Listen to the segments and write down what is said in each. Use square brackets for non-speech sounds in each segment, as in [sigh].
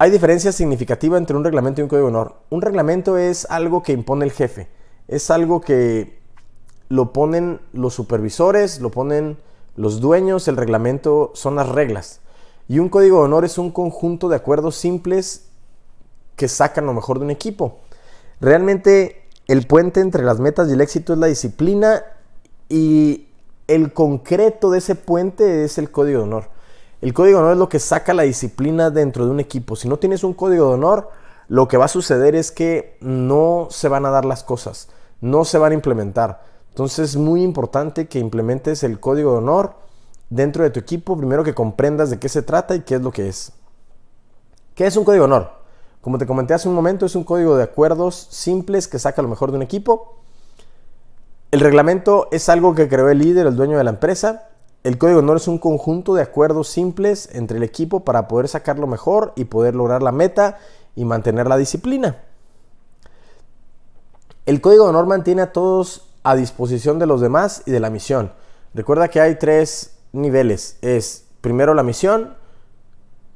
Hay diferencia significativa entre un reglamento y un código de honor. Un reglamento es algo que impone el jefe. Es algo que lo ponen los supervisores, lo ponen los dueños. El reglamento son las reglas. Y un código de honor es un conjunto de acuerdos simples que sacan lo mejor de un equipo. Realmente el puente entre las metas y el éxito es la disciplina y el concreto de ese puente es el código de honor. El código de honor es lo que saca la disciplina dentro de un equipo. Si no tienes un código de honor, lo que va a suceder es que no se van a dar las cosas, no se van a implementar. Entonces es muy importante que implementes el código de honor dentro de tu equipo, primero que comprendas de qué se trata y qué es lo que es. ¿Qué es un código de honor? Como te comenté hace un momento, es un código de acuerdos simples que saca lo mejor de un equipo. El reglamento es algo que creó el líder, el dueño de la empresa. El código de honor es un conjunto de acuerdos simples entre el equipo para poder sacar lo mejor y poder lograr la meta y mantener la disciplina. El código de honor mantiene a todos a disposición de los demás y de la misión. Recuerda que hay tres niveles. Es primero la misión,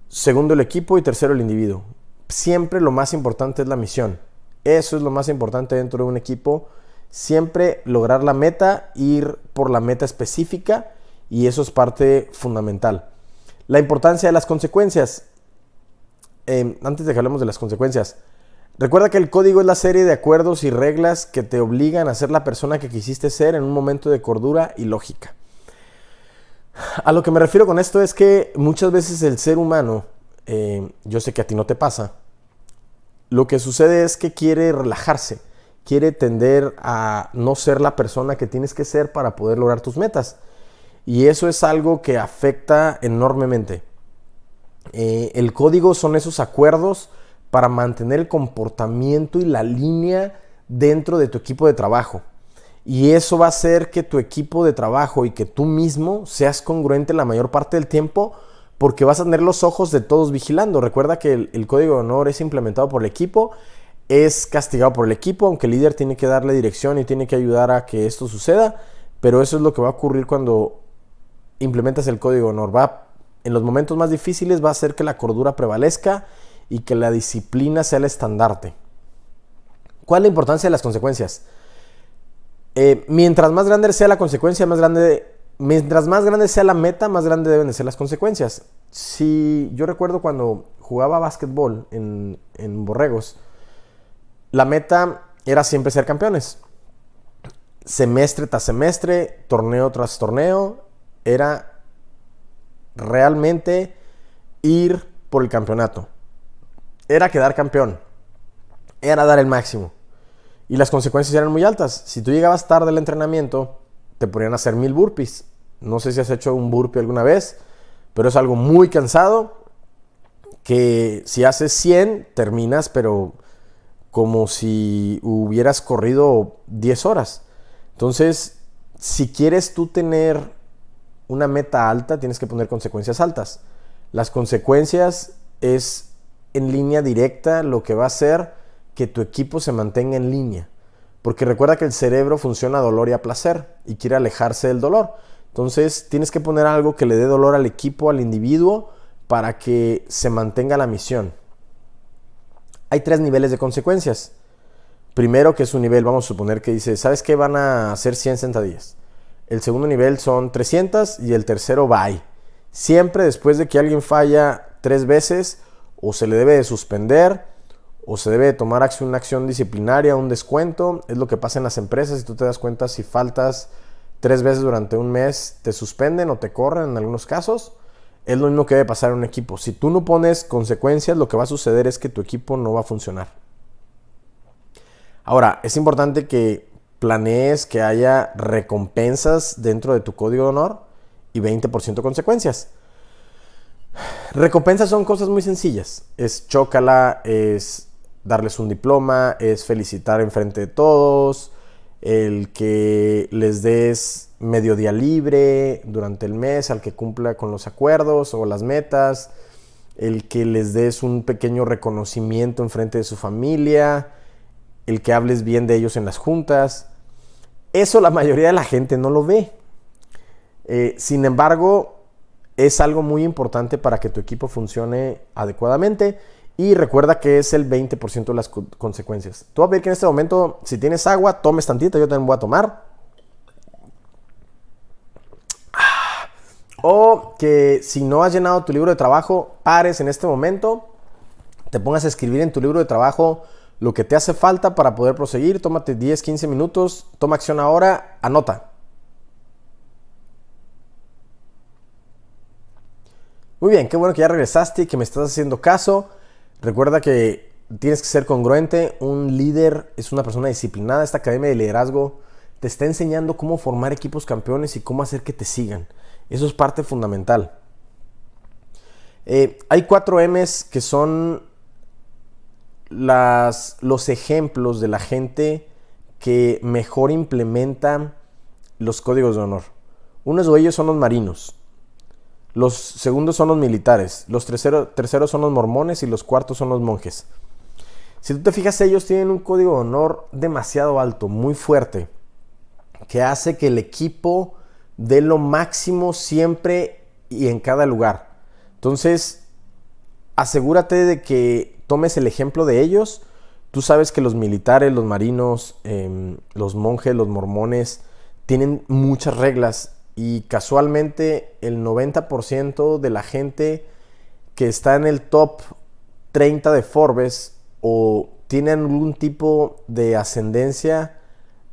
segundo el equipo y tercero el individuo. Siempre lo más importante es la misión. Eso es lo más importante dentro de un equipo. Siempre lograr la meta, ir por la meta específica y eso es parte fundamental. La importancia de las consecuencias. Em, antes de que hablemos de las consecuencias, recuerda que el código es la serie de acuerdos y reglas que te obligan a ser la persona que quisiste ser en un momento de cordura y lógica. A lo que me refiero con esto es que muchas veces el ser humano, em, yo sé que a ti no te pasa, lo que sucede es que quiere relajarse, quiere tender a no ser la persona que tienes que ser para poder lograr tus metas. Y eso es algo que afecta enormemente. Eh, el código son esos acuerdos para mantener el comportamiento y la línea dentro de tu equipo de trabajo. Y eso va a hacer que tu equipo de trabajo y que tú mismo seas congruente la mayor parte del tiempo porque vas a tener los ojos de todos vigilando. Recuerda que el, el, código de honor es implementado por el equipo, es castigado por el equipo, aunque el líder tiene que darle dirección y tiene que ayudar a que esto suceda, pero eso es lo que va a ocurrir cuando implementas el código honor. Va, en los momentos más difíciles va a hacer que la cordura prevalezca y que la disciplina sea el estandarte. ¿Cuál es la importancia de las consecuencias? Eh, mientras más grande sea la consecuencia, más grande, mientras más grande sea la meta, más grande deben de ser las consecuencias. Si yo recuerdo cuando jugaba básquetbol en, en Borregos, la meta era siempre ser campeones. Semestre tras semestre, torneo tras torneo, era realmente ir por el campeonato. Era quedar campeón. Era dar el máximo. Y las consecuencias eran muy altas. Si tú llegabas tarde al entrenamiento, te ponían a hacer mil burpees. No sé si has hecho un burpee alguna vez, pero es algo muy cansado. Que si haces 100, terminas, pero como si hubieras corrido 10 horas. Entonces, si quieres tú tener una meta alta, tienes que poner consecuencias altas. Las consecuencias es en línea directa lo que va a hacer que tu equipo se mantenga en línea. Porque recuerda que el cerebro funciona a dolor y a placer y quiere alejarse del dolor. Entonces tienes que poner algo que le dé dolor al equipo, al individuo, para que se mantenga la misión. Hay tres niveles de consecuencias. Primero, que es un nivel, vamos a suponer que dice, ¿sabes qué? Van a hacer 100 sentadillas. El segundo nivel son 300 y el tercero bye. Siempre después de que alguien falla tres veces, o se le debe de suspender, o se debe de tomar una acción disciplinaria, un descuento. Es lo que pasa en las empresas. Si tú te das cuenta, si faltas tres veces durante un mes, te suspenden o te corren en algunos casos. Es lo mismo que debe pasar en un equipo. Si tú no pones consecuencias, lo que va a suceder es que tu equipo no va a funcionar. Ahora, es importante que planees que haya recompensas dentro de tu código de honor y 20% consecuencias. Recompensas son cosas muy sencillas. Es chócala, es darles un diploma, es felicitar en frente de todos, el que les des medio día libre durante el mes al que cumpla con los acuerdos o las metas, el que les des un pequeño reconocimiento en frente de su familia, el que hables bien de ellos en las juntas. Eso la mayoría de la gente no lo ve. Eh, sin embargo, es algo muy importante para que tu equipo funcione adecuadamente Y recuerda que es el 20% de las consecuencias. Tú vas a ver que en este momento, si tienes agua, tomes tantito, yo también voy a tomar. Ah. O que si no has llenado tu libro de trabajo, pares en este momento, te pongas a escribir en tu libro de trabajo lo que te hace falta para poder proseguir. Tómate 10, 15 minutos, toma acción ahora, anota. Muy bien, qué bueno que ya regresaste y que me estás haciendo caso. Recuerda que tienes que ser congruente. Un líder es una persona disciplinada. Esta academia de liderazgo te está enseñando cómo formar equipos campeones y cómo hacer que te sigan. Eso es parte fundamental. Eh, hay cuatro M's que son las, los ejemplos de la gente que mejor implementa los códigos de honor. Uno de ellos son los marinos. Los segundos son los militares, los terceros son los mormones y los cuartos son los monjes. Si tú te fijas, ellos tienen un código de honor demasiado alto, muy fuerte, que hace que el equipo dé lo máximo siempre y en cada lugar. Entonces, asegúrate de que tomes el ejemplo de ellos. Tú sabes que los militares, los marinos, em, los monjes, los mormones, tienen muchas reglas y casualmente el 90% de la gente que está en el top 30 de Forbes o tiene algún tipo de ascendencia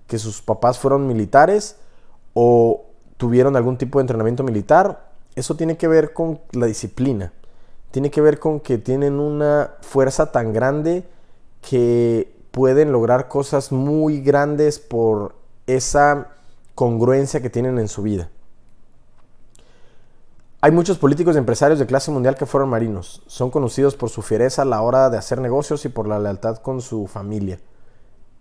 que sus papás fueron militares o tuvieron algún tipo de entrenamiento militar, eso tiene que ver con la disciplina. Tiene que ver con que tienen una fuerza tan grande que pueden lograr cosas muy grandes por esa congruencia que tienen en su vida. Hay muchos políticos y empresarios de clase mundial que fueron marinos. Son conocidos por su fiereza a la hora de hacer negocios y por la lealtad con su familia.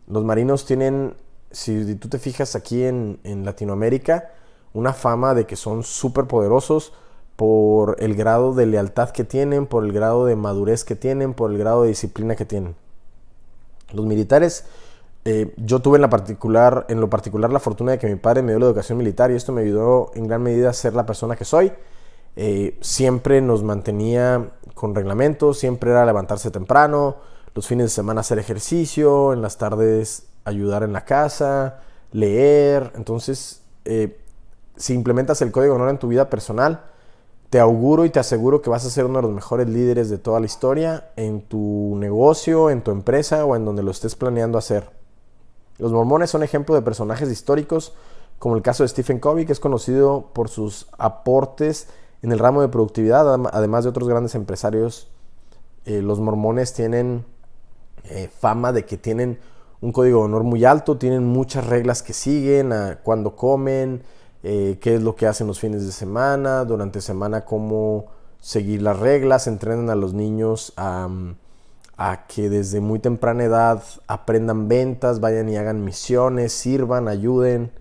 Los marinos tienen, si tú te fijas aquí en, Latinoamérica, una fama de que son súper poderosos por el grado de lealtad que tienen, por el grado de madurez que tienen, por el grado de disciplina que tienen. Los militares eh, yo tuve en, la particular, en lo particular la fortuna de que mi padre me dio la educación militar y esto me ayudó en gran medida a ser la persona que soy. Eh, siempre nos mantenía con reglamentos, siempre era levantarse temprano, los fines de semana hacer ejercicio, en las tardes ayudar en la casa, leer. Entonces, eh, si implementas el código de honor en tu vida personal, te auguro y te aseguro que vas a ser uno de los mejores líderes de toda la historia en tu negocio, en tu empresa o en donde lo estés planeando hacer. Los mormones son ejemplo de personajes históricos, como el caso de Stephen Covey, que es conocido por sus aportes en el ramo de productividad, además de otros grandes empresarios. Eh, los mormones tienen eh, fama de que tienen un código de honor muy alto, tienen muchas reglas que siguen, a cuándo comen, eh, qué es lo que hacen los fines de semana, durante semana cómo seguir las reglas, entrenan a los niños a que desde muy temprana edad aprendan ventas, vayan y hagan misiones, sirvan, ayuden.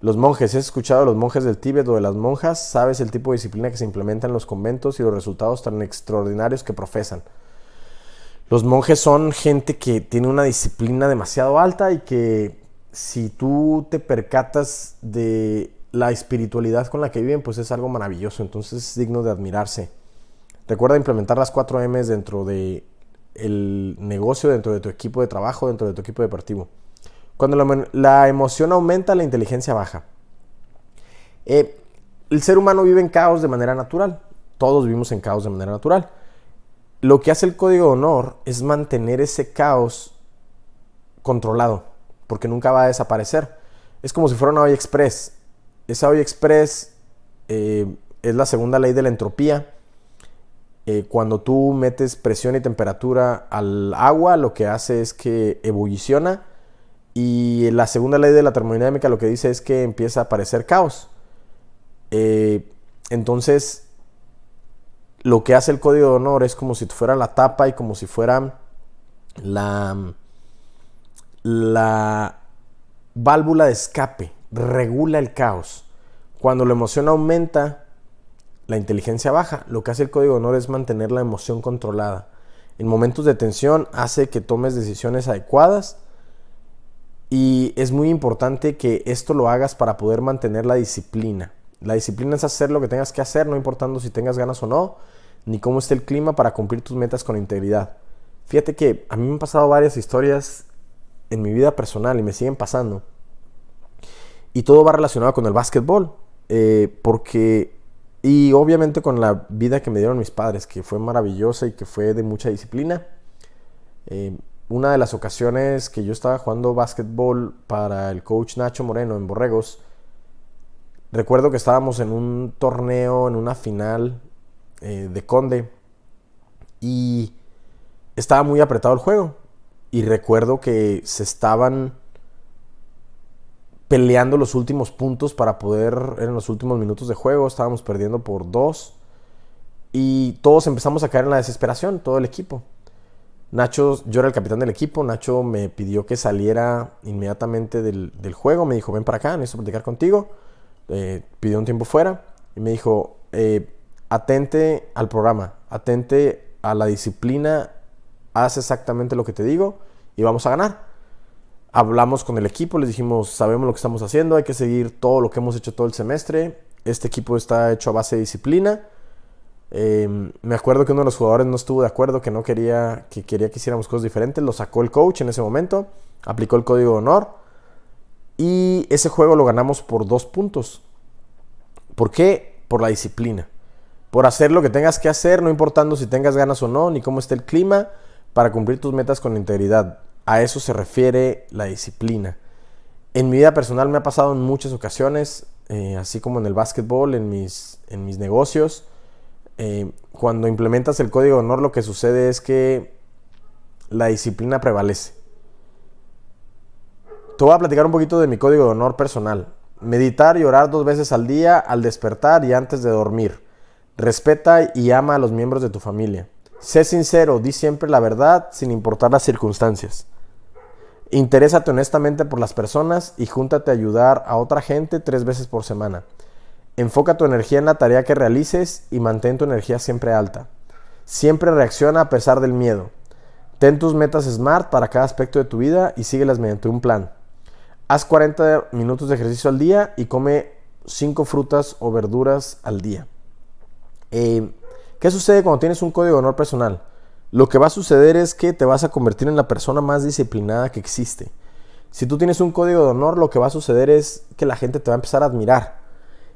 Los monjes, ¿has escuchado a los monjes del Tíbet o de las monjas? ¿Sabes el tipo de disciplina que se implementa en los conventos y los resultados tan extraordinarios que profesan? Los monjes son gente que tiene una disciplina demasiado alta y que si tú te percatas de la espiritualidad con la que viven, pues es algo maravilloso, entonces es digno de admirarse. Recuerda implementar las 4 M's dentro de el negocio dentro de tu equipo de trabajo, dentro de tu equipo deportivo. Cuando la, emoción aumenta, la inteligencia baja. Eh, el ser humano vive en caos de manera natural. Todos vivimos en caos de manera natural. Lo que hace el código de honor es mantener ese caos controlado, porque nunca va a desaparecer. Es como si fuera una olla express. Esa olla express eh, es la segunda ley de la entropía eh, cuando tú metes presión y temperatura al agua, lo que hace es que ebulliciona. Y la segunda ley de la termodinámica lo que dice es que empieza a aparecer caos. Eh, entonces, lo que hace el código de honor es como si fuera la tapa y como si fuera la, la válvula de escape. Regula el caos. Cuando la emoción aumenta, la inteligencia baja. Lo que hace el código de honor es mantener la emoción controlada. En momentos de tensión hace que tomes decisiones adecuadas y es muy importante que esto lo hagas para poder mantener la disciplina. La disciplina es hacer lo que tengas que hacer, no importando si tengas ganas o no. ni cómo está el clima para cumplir tus metas con integridad. Fíjate que a mí me han pasado varias historias en mi vida personal y me siguen pasando. Y todo va relacionado con el básquetbol. Eh, porque, y obviamente con la vida que me dieron mis padres, que fue maravillosa y que fue de mucha disciplina. Eh, una de las ocasiones que yo estaba jugando básquetbol para el coach Nacho Moreno en Borregos, recuerdo que estábamos en un torneo, en una final eh, de Conde, y estaba muy apretado el juego. Y recuerdo que se estaban peleando los últimos puntos para poder, en los últimos minutos de juego, estábamos perdiendo por dos. Y todos empezamos a caer en la desesperación, todo el equipo. Nacho, yo era el capitán del equipo, Nacho me pidió que saliera inmediatamente del, juego, me dijo, ven para acá, necesito platicar contigo. Eh, pidió un tiempo fuera y me dijo, eh, atente al programa, atente a la disciplina, haz exactamente lo que te digo y vamos a ganar. Hablamos con el equipo, les dijimos, sabemos lo que estamos haciendo, hay que seguir todo lo que hemos hecho todo el semestre. Este equipo está hecho a base de disciplina Em, me acuerdo que uno de los jugadores no estuvo de acuerdo, que no quería que, quería que hiciéramos cosas diferentes. Lo sacó el coach en ese momento, aplicó el código de honor y ese juego lo ganamos por dos puntos. ¿Por qué? Por la disciplina. Por hacer lo que tengas que hacer, no importando si tengas ganas o no, ni cómo esté el clima, para cumplir tus metas con integridad. A eso se refiere la disciplina. En mi vida personal me ha pasado en muchas ocasiones, eh, así como en el básquetbol, en mis, en mis negocios eh, cuando implementas el código de honor lo que sucede es que la disciplina prevalece. Te voy a platicar un poquito de mi código de honor personal. Meditar y orar dos veces al día, al despertar y antes de dormir. Respeta y ama a los miembros de tu familia. Sé sincero, di siempre la verdad sin importar las circunstancias. Interésate honestamente por las personas y júntate a ayudar a otra gente tres veces por semana. Enfoca tu energía en la tarea que realices y mantén tu energía siempre alta. Siempre reacciona a pesar del miedo. Ten tus metas SMART para cada aspecto de tu vida y síguelas mediante un plan. Haz 40 minutos de ejercicio al día y come 5 frutas o verduras al día. Eh, ¿Qué sucede cuando tienes un código de honor personal? Lo que va a suceder es que te vas a convertir en la persona más disciplinada que existe. Si tú tienes un código de honor, lo que va a suceder es que la gente te va a empezar a admirar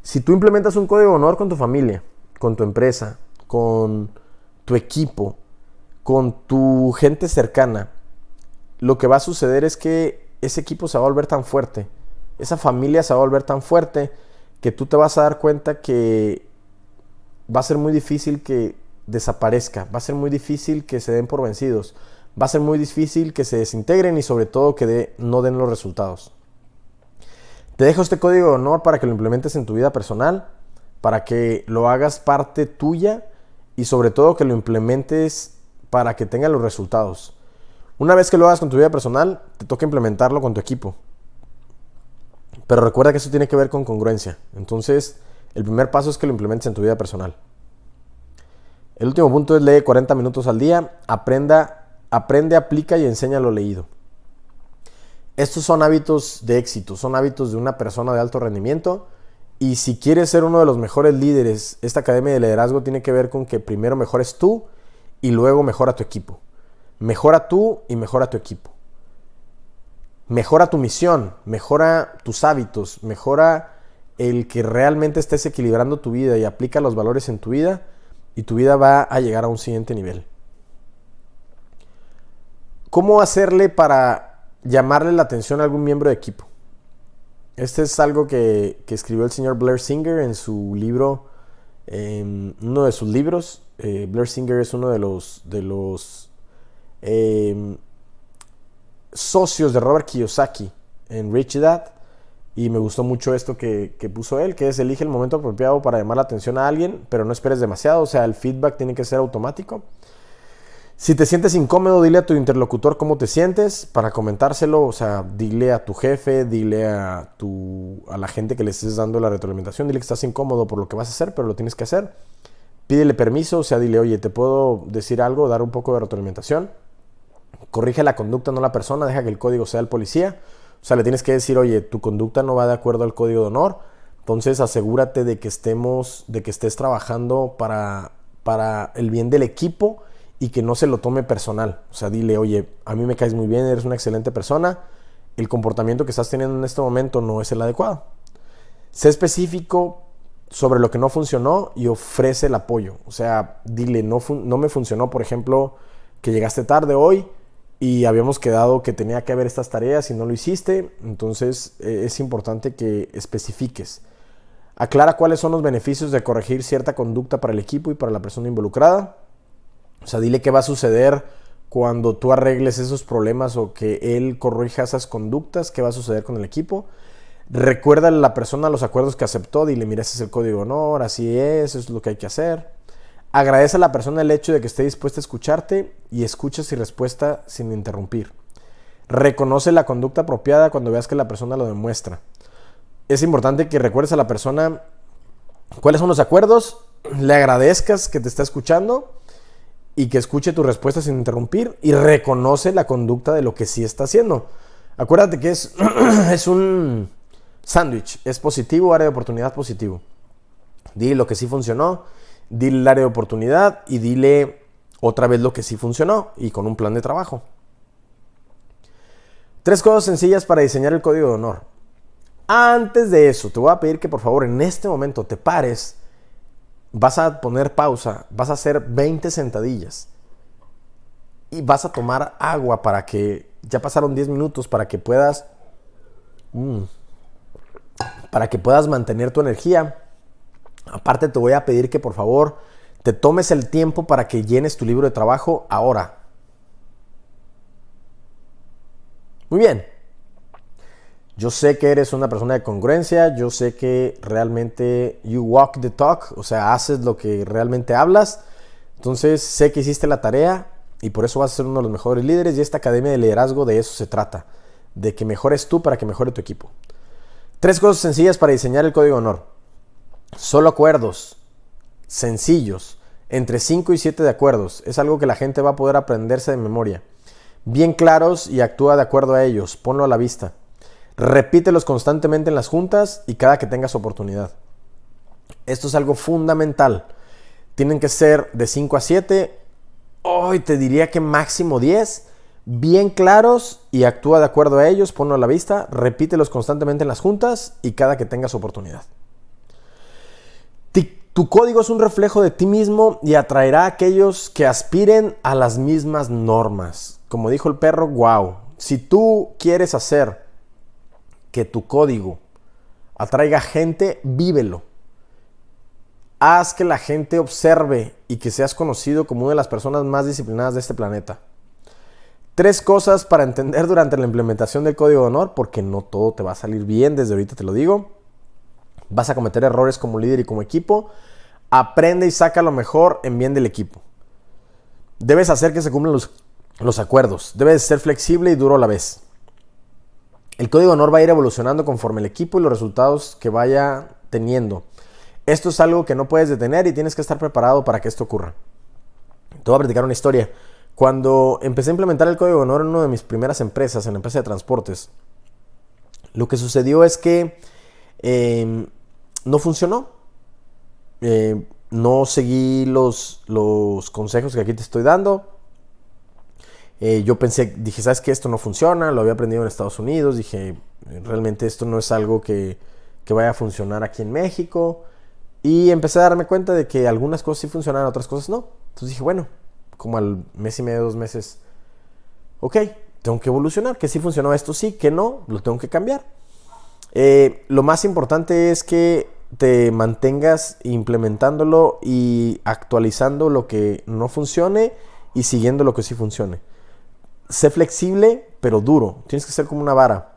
si tú implementas un código de honor con tu familia, con tu empresa, con tu equipo, con tu gente cercana, lo que va a suceder es que ese equipo se va a volver tan fuerte, esa familia se va a volver tan fuerte que tú te vas a dar cuenta que va a ser muy difícil que desaparezca, va a ser muy difícil que se den por vencidos, va a ser muy difícil que se desintegren y sobre todo que no den los resultados. Te dejo este código de honor para que lo implementes en tu vida personal, para que lo hagas parte tuya y sobre todo que lo implementes para que tenga los resultados. Una vez que lo hagas con tu vida personal, te toca implementarlo con tu equipo. Pero recuerda que eso tiene que ver con congruencia. Entonces, el primer paso es que lo implementes en tu vida personal. El último punto es lee 40 minutos al día, aprenda, aprende, aplica y enseña lo leído. Estos son hábitos de éxito, son hábitos de una persona de alto rendimiento. Y si quieres ser uno de los mejores líderes, esta academia de liderazgo tiene que ver con que primero mejores tú y luego mejora tu equipo. Mejora tú y mejora tu equipo. Mejora tu misión, mejora tus hábitos, mejora el que realmente estés equilibrando tu vida y aplica los valores en tu vida y tu vida va a llegar a un siguiente nivel. ¿Cómo hacerle para llamarle la atención a algún miembro de equipo. Este es algo que, escribió el señor Blair Singer en su libro, en uno de sus libros. Eh, Blair Singer es uno de los, de los em, socios de Robert Kiyosaki en Rich Dad. Y me gustó mucho esto que, que, puso él, que es elige el momento apropiado para llamar la atención a alguien, pero no esperes demasiado, o sea, el feedback tiene que ser automático. Si te sientes incómodo, dile a tu interlocutor cómo te sientes para comentárselo. O sea, dile a tu jefe, dile a, tu, a la gente que le estés dando la retroalimentación, dile que estás incómodo por lo que vas a hacer, pero lo tienes que hacer. Pídele permiso, o sea, dile, oye, ¿te puedo decir algo, dar un poco de retroalimentación? Corrige la conducta, no la persona, deja que el código sea el policía. O sea, le tienes que decir, oye, tu conducta no va de acuerdo al código de honor. Entonces asegúrate de que estemos, de que estés trabajando para para el bien del equipo y que no se lo tome personal. O sea, dile, oye, a mí me caes muy bien, eres una excelente persona, el comportamiento que estás teniendo en este momento no es el adecuado. Sé específico sobre lo que no funcionó y ofrece el apoyo. O sea, dile, no, no me funcionó, por ejemplo, que llegaste tarde hoy y habíamos quedado que tenía que haber estas tareas y no lo hiciste. Entonces eh, es importante que especifiques. Aclara cuáles son los beneficios de corregir cierta conducta para el equipo y para la persona involucrada. O sea, dile qué va a suceder cuando tú arregles esos problemas o que él corrija esas conductas, qué va a suceder con el equipo. Recuerda a la persona los acuerdos que aceptó, dile, mira, ese es el código de honor, así es, eso es lo que hay que hacer. Agradece a la persona el hecho de que esté dispuesta a escucharte y escucha sin respuesta sin interrumpir. Reconoce la conducta apropiada cuando veas que la persona lo demuestra. Es importante que recuerdes a la persona cuáles son los acuerdos, le agradezcas que te está escuchando y que escuche tu respuesta sin interrumpir y reconoce la conducta de lo que sí está haciendo. Acuérdate que es, [clears throat] es un sándwich, es positivo, área de oportunidad positivo. Dile lo que sí funcionó, dile el área de oportunidad y dile otra vez lo que sí funcionó y con un plan de trabajo. Tres cosas sencillas para diseñar el código de honor. Antes de eso, te voy a pedir que por favor en este momento te pares vas a poner pausa, vas a hacer 20 sentadillas y vas a tomar agua para que, ya pasaron 10 minutos, para que puedas, mm, para que puedas mantener tu energía. Aparte te voy a pedir que por favor te tomes el tiempo para que llenes tu libro de trabajo ahora. Muy bien. Yo sé que eres una persona de congruencia, yo sé que realmente you walk the talk, o sea, haces lo que realmente hablas. Entonces, sé que hiciste la tarea y por eso vas a ser uno de los mejores líderes y esta academia de liderazgo de eso se trata, de que mejores tú para que mejore tu equipo. Tres cosas sencillas para diseñar el código honor. Solo acuerdos sencillos, entre 5 y 7 de acuerdos. Es algo que la gente va a poder aprenderse de memoria. Bien claros y actúa de acuerdo a ellos. Ponlo a la vista. Repítelos constantemente en las juntas y cada que tengas oportunidad. Esto es algo fundamental. Tienen que ser de 5 a 7. Hoy te diría que máximo 10. Bien claros y actúa de acuerdo a ellos. Ponlo a la vista. Repítelos constantemente en las juntas y cada que tengas oportunidad. Tu código es un reflejo de ti mismo y atraerá a aquellos que aspiren a las mismas normas. Como dijo el perro, wow. Si tú quieres hacer que tu código atraiga gente, vívelo. Haz que la gente observe y que seas conocido como una de las personas más disciplinadas de este planeta. Tres cosas para entender durante la implementación del código de honor, porque no todo te va a salir bien, desde ahorita te lo digo. Vas a cometer errores como líder y como equipo. Aprende y saca lo mejor en bien del equipo. Debes hacer que se cumplan los, acuerdos. Debes ser flexible y duro a la vez. El código de honor va a ir evolucionando conforme el equipo y los resultados que vaya teniendo. Esto es algo que no puedes detener y tienes que estar preparado para que esto ocurra. Te voy a platicar una historia. Cuando empecé a implementar el código de honor en una de mis primeras empresas, en la empresa de transportes, lo que sucedió es que em, no funcionó. Eh, no seguí los, los consejos que aquí te estoy dando. Eh, yo pensé, dije, ¿sabes qué? Esto no funciona, lo había aprendido en Estados Unidos, dije, realmente esto no es algo que, que vaya a funcionar aquí en México. Y empecé a darme cuenta de que algunas cosas sí funcionaban, otras cosas no. Entonces dije, bueno, como al mes y medio, dos meses, ok, tengo que evolucionar, que sí funcionó esto, sí, que no, lo tengo que cambiar. Eh, lo más importante es que te mantengas implementándolo y actualizando lo que no funcione y siguiendo lo que sí funcione sé flexible, pero duro. Tienes que ser como una vara.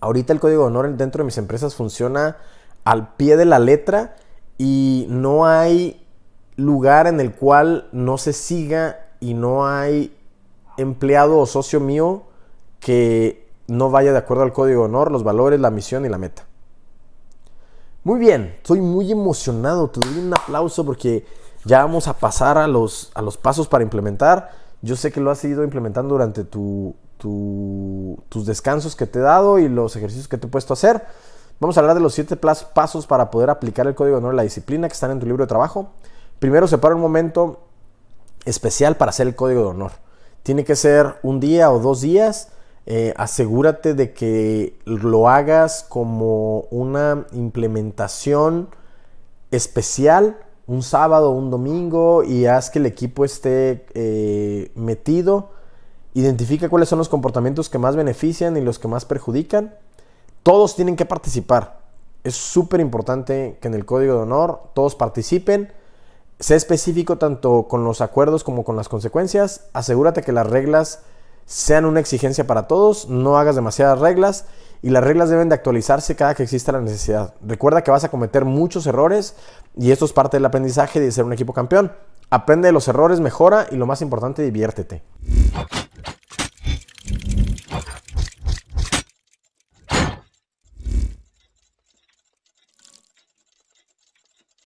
Ahorita el código de honor dentro de mis empresas funciona al pie de la letra y no hay lugar en el cual no se siga y no hay empleado o socio mío que no vaya de acuerdo al código de honor, los valores, la misión y la meta. Muy bien, estoy muy emocionado, te doy un aplauso porque ya vamos a pasar a los, a los pasos para implementar. Yo sé que lo has ido implementando durante tus descansos que te he dado y los ejercicios que te he puesto a hacer. Vamos a hablar de los siete pasos para poder aplicar el código de honor y la disciplina que están en tu libro de trabajo. Primero separa un momento especial para hacer el código de honor. Tiene que ser un día o dos días. Eh, asegúrate de que lo hagas como una implementación especial un sábado un domingo y haz que el equipo esté eh, metido. Identifica cuáles son los comportamientos que más benefician y los que más perjudican. Todos tienen que participar. Es súper importante que en el código de honor todos participen. Sé específico tanto con los acuerdos como con las consecuencias. Asegúrate que las reglas sean una exigencia para todos. No hagas demasiadas reglas y las reglas deben de actualizarse cada que exista la necesidad. Recuerda que vas a cometer muchos errores y esto es parte del aprendizaje de ser un equipo campeón. Aprende de los errores, mejora y lo más importante, diviértete.